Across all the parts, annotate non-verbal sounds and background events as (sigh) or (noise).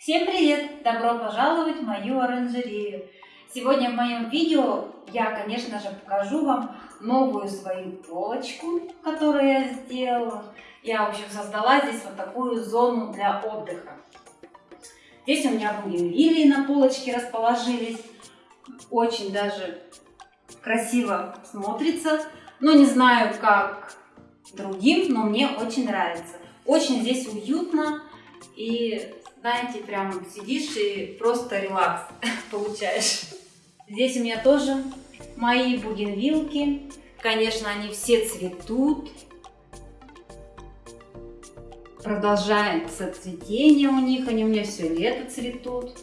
Всем привет! Добро пожаловать в мою оранжерею! Сегодня в моем видео я, конечно же, покажу вам новую свою полочку, которую я сделала. Я, в общем, создала здесь вот такую зону для отдыха. Здесь у меня бугенвилии на полочке расположились. Очень даже красиво смотрится. Но не знаю, как другим, но мне очень нравится. Очень здесь уютно и знаете, прям сидишь и просто релакс (laughs) получаешь. Здесь у меня тоже мои бугенвилки. Конечно, они все цветут. Продолжается цветение у них, они у меня все лето цветут.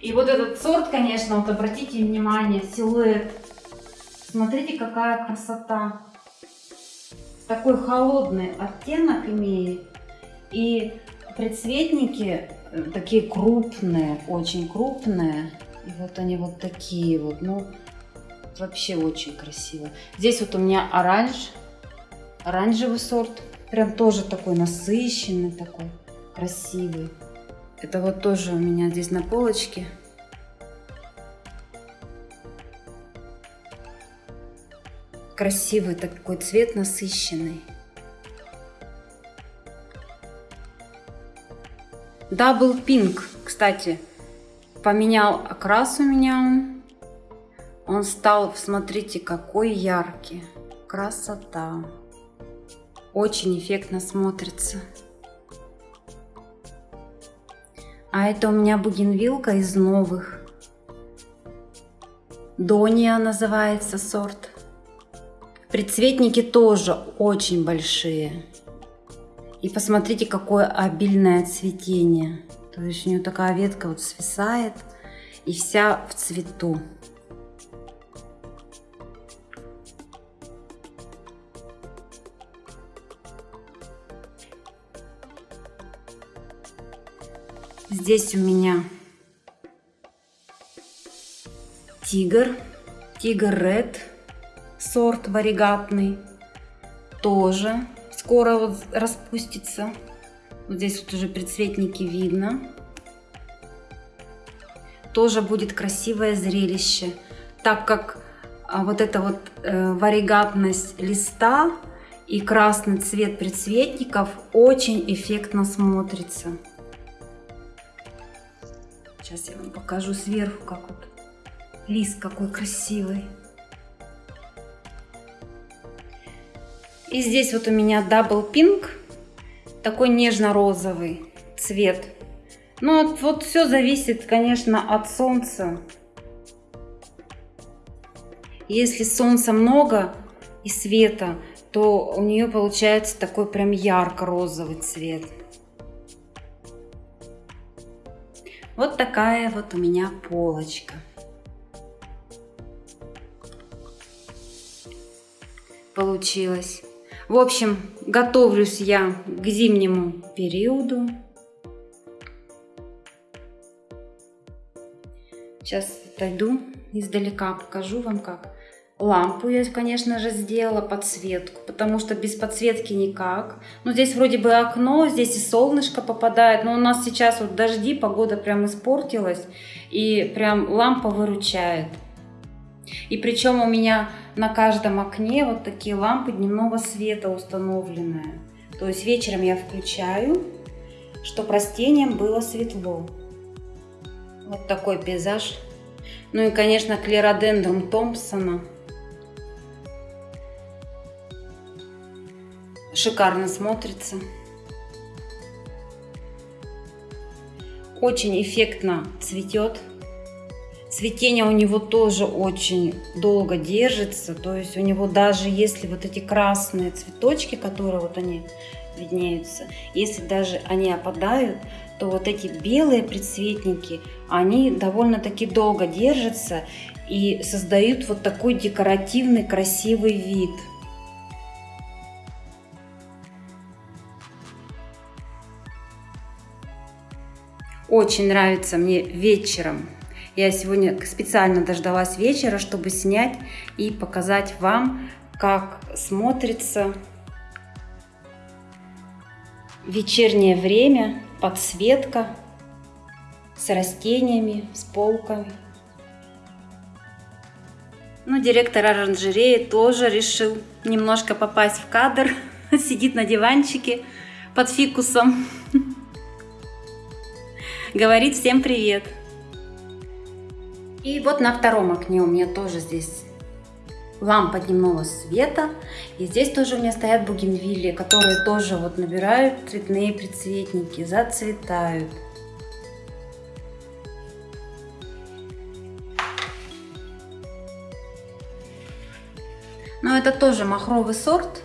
И вот этот сорт, конечно, вот обратите внимание, силуэт. Смотрите, какая красота. Такой холодный оттенок имеет. И Предцветники э, такие крупные, очень крупные. И вот они вот такие вот, ну, вообще очень красиво. Здесь вот у меня оранж, оранжевый сорт. Прям тоже такой насыщенный, такой красивый. Это вот тоже у меня здесь на полочке. Красивый такой цвет, насыщенный. Double Pink, кстати, поменял окрас у меня он. Стал, смотрите, какой яркий. Красота. Очень эффектно смотрится. А это у меня бугенвилка из новых. Дония называется сорт. Предцветники тоже очень большие. И посмотрите, какое обильное цветение. То есть у нее такая ветка вот свисает и вся в цвету. Здесь у меня тигр, тигр ред, сорт варигатный, тоже скоро вот распустится. Вот здесь вот уже предцветники видно. Тоже будет красивое зрелище, так как а, вот эта вот э, варигатность листа и красный цвет предцветников очень эффектно смотрится. Сейчас я вам покажу сверху, как вот лист какой красивый. И здесь вот у меня Double Pink, такой нежно-розовый цвет. Но вот, вот все зависит, конечно, от солнца. Если солнца много и света, то у нее получается такой прям ярко-розовый цвет. Вот такая вот у меня полочка. Получилось. В общем, готовлюсь я к зимнему периоду. Сейчас отойду издалека, покажу вам как. Лампу я, конечно же, сделала, подсветку, потому что без подсветки никак. Ну, здесь вроде бы окно, здесь и солнышко попадает, но у нас сейчас вот дожди, погода прям испортилась, и прям лампа выручает. И причем у меня на каждом окне вот такие лампы дневного света установленные. То есть вечером я включаю, чтобы растениям было светло. Вот такой пейзаж. Ну и, конечно, клеродендрум Томпсона. Шикарно смотрится. Очень эффектно цветет. Цветение у него тоже очень долго держится, то есть у него даже если вот эти красные цветочки, которые вот они виднеются, если даже они опадают, то вот эти белые предцветники, они довольно-таки долго держатся и создают вот такой декоративный красивый вид. Очень нравится мне вечером я сегодня специально дождалась вечера, чтобы снять и показать вам, как смотрится вечернее время подсветка с растениями, с полками. Ну, директор оранжереи тоже решил немножко попасть в кадр. (laughs) Сидит на диванчике под фикусом. (laughs) Говорит всем привет. И вот на втором окне у меня тоже здесь лампа дневного света. И здесь тоже у меня стоят бугенвилли, которые тоже вот набирают цветные предцветники, зацветают. Но это тоже махровый сорт.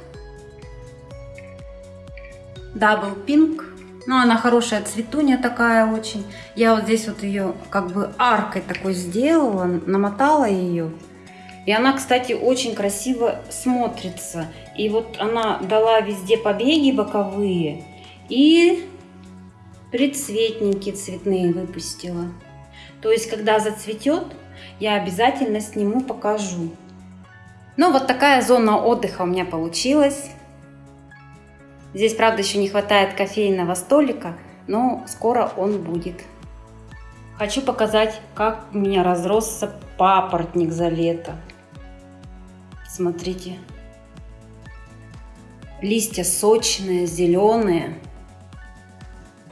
Double Pink. Ну, она хорошая цветунья такая очень. Я вот здесь вот ее как бы аркой такой сделала, намотала ее. И она, кстати, очень красиво смотрится. И вот она дала везде побеги боковые и предцветники цветные выпустила. То есть, когда зацветет, я обязательно сниму, покажу. Ну, вот такая зона отдыха у меня получилась. Здесь, правда, еще не хватает кофейного столика, но скоро он будет. Хочу показать, как у меня разросся папоротник за лето. Смотрите. Листья сочные, зеленые.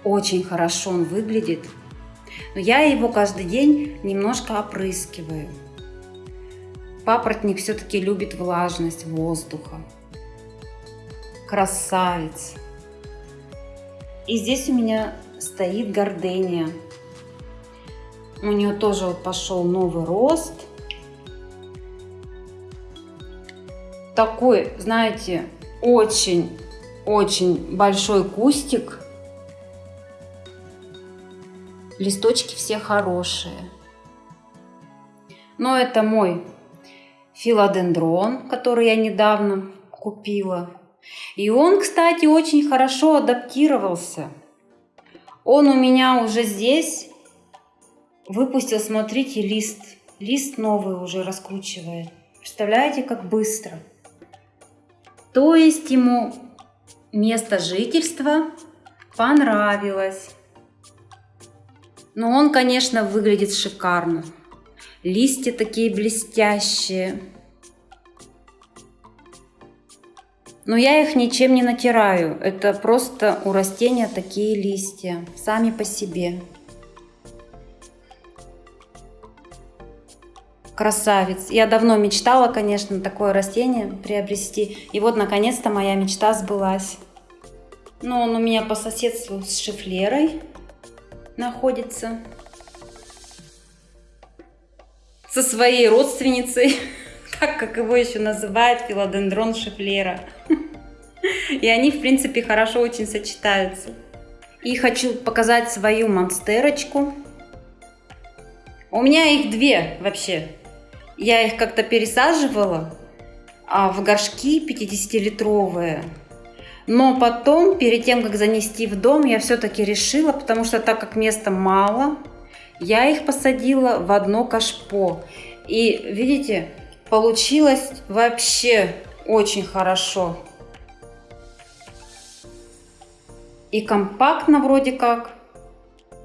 Очень хорошо он выглядит. Но я его каждый день немножко опрыскиваю. Папоротник все-таки любит влажность воздуха. Красавец. И здесь у меня стоит гордения. У нее тоже вот пошел новый рост. Такой, знаете, очень-очень большой кустик. Листочки все хорошие. Но это мой филодендрон, который я недавно купила. И он, кстати, очень хорошо адаптировался. Он у меня уже здесь выпустил, смотрите, лист. Лист новый уже раскручивает. Представляете, как быстро. То есть ему место жительства понравилось. Но он, конечно, выглядит шикарно. Листья такие блестящие. Но я их ничем не натираю. Это просто у растения такие листья, сами по себе. Красавец. Я давно мечтала, конечно, такое растение приобрести. И вот, наконец-то, моя мечта сбылась. Но он у меня по соседству с шифлерой находится со своей родственницей, (laughs) как, как его еще называют, филодендрон шифлера. (laughs) И они, в принципе, хорошо очень сочетаются. И хочу показать свою монстерочку. У меня их две вообще. Я их как-то пересаживала а в горшки 50-литровые. Но потом, перед тем, как занести в дом, я все-таки решила, потому что так как места мало, я их посадила в одно кашпо. И видите, получилось вообще очень хорошо. И компактно вроде как.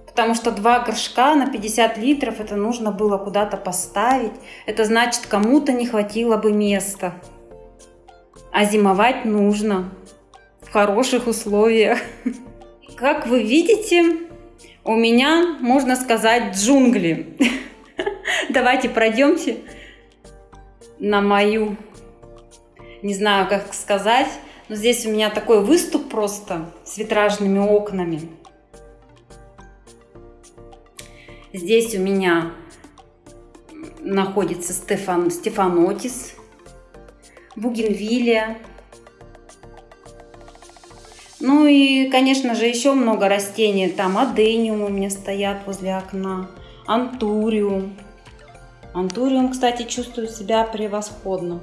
Потому что два горшка на 50 литров это нужно было куда-то поставить. Это значит кому-то не хватило бы места. А зимовать нужно в хороших условиях. (laughs) Как вы видите, у меня, можно сказать, джунгли. (laughs) Давайте пройдемте на мою, не знаю, как сказать, но здесь у меня такой выступ просто с витражными окнами. Здесь у меня находится Стефан, Стефанотис, Бугенвилия, ну и, конечно же, еще много растений. Там адениум у меня стоят возле окна, антуриум. Антуриум, кстати, чувствует себя превосходно.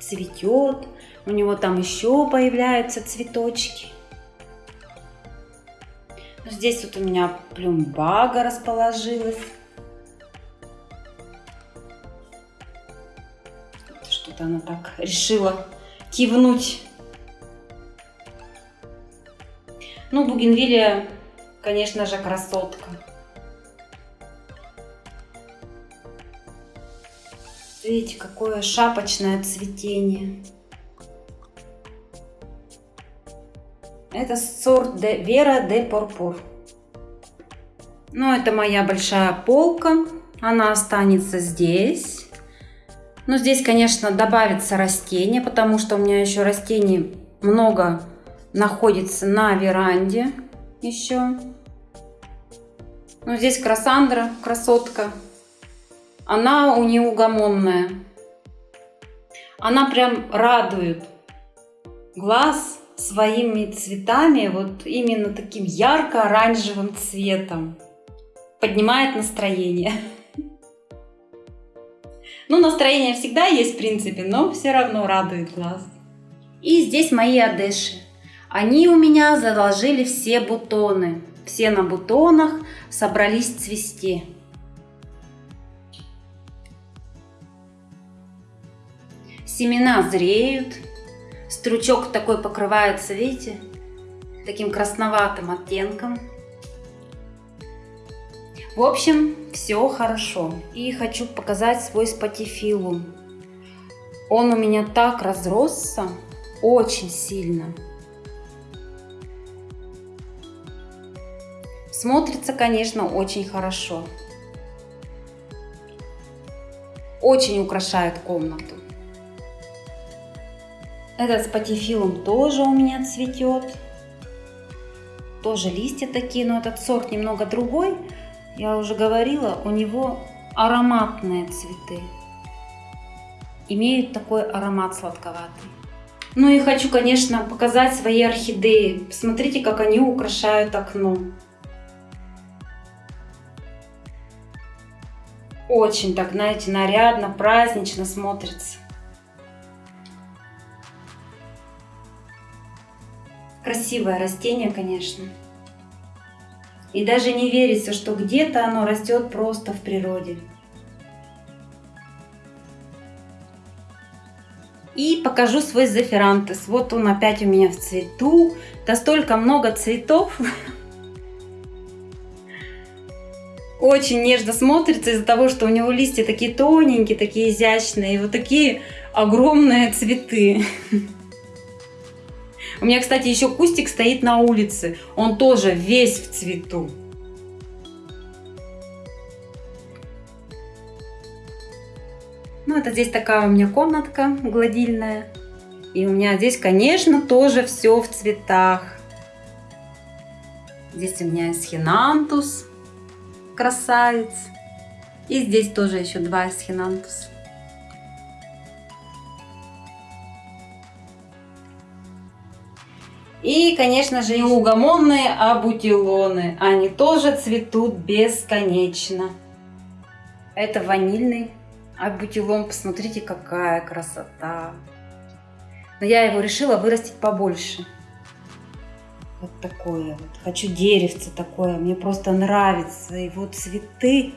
Цветет, у него там еще появляются цветочки. Здесь вот у меня плюмбага расположилась. Что-то она так решила кивнуть Ну, бугенвилия конечно же, красотка. Видите, какое шапочное цветение. Это сорт де Вера де Пурпур. Ну, это моя большая полка. Она останется здесь. Ну, здесь, конечно, добавится растение, потому что у меня еще растений много находится на веранде еще. Ну, здесь красандра, красотка. Она неугомонная. Она прям радует глаз своими цветами, вот именно таким ярко-оранжевым цветом. Поднимает настроение. (laughs) Ну, настроение всегда есть, в принципе, но все равно радует глаз. И здесь мои одеши. Они у меня заложили все бутоны. Все на бутонах собрались цвести. Семена зреют. Стручок такой покрывается, видите, таким красноватым оттенком. В общем, все хорошо. И хочу показать свой спатифилум. Он у меня так разросся, очень сильно. Смотрится, конечно, очень хорошо. Очень украшает комнату. Этот спатифилум тоже у меня цветет. Тоже листья такие, но этот сорт немного другой. Я уже говорила, у него ароматные цветы. Имеют такой аромат сладковатый. Ну и хочу, конечно, показать свои орхидеи. Посмотрите, как они украшают окно. Очень так, знаете, нарядно, празднично смотрится. Красивое растение, конечно. И даже не верится, что где-то оно растет просто в природе. И покажу свой зафирантес. Вот он опять у меня в цвету. Да столько много цветов. Очень нежно смотрится из-за того, что у него листья такие тоненькие, такие изящные. И вот такие огромные цветы. У меня, кстати, еще кустик стоит на улице. Он тоже весь в цвету. Ну, это здесь такая у меня комнатка гладильная. И у меня здесь, конечно, тоже все в цветах. Здесь у меня эсхинантус, красавец. И здесь тоже еще два эсхинантуса. И, конечно же, неугомонные абутилоны. Они тоже цветут бесконечно. Это ванильный абутилон. Посмотрите, какая красота. Но я его решила вырастить побольше. Вот такое вот. Хочу деревце такое. Мне просто нравятся его цветы.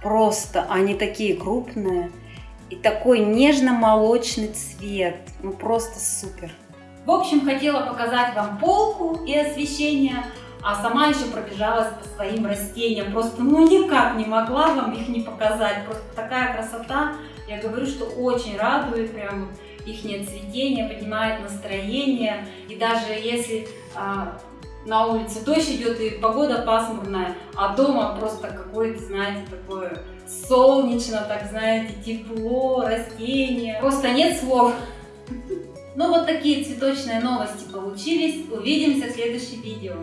Просто они такие крупные. И такой нежно-молочный цвет. Ну просто супер. В общем, хотела показать вам полку и освещение, а сама еще пробежалась по своим растениям. Просто ну никак не могла вам их не показать. Просто такая красота. Я говорю, что очень радует прям их цветение, поднимает настроение. И даже если а, на улице дождь идет и погода пасмурная, а дома просто какое-то, знаете, такое солнечно, так знаете, тепло, растения. Просто нет слов. Ну вот такие цветочные новости получились. Увидимся в следующем видео.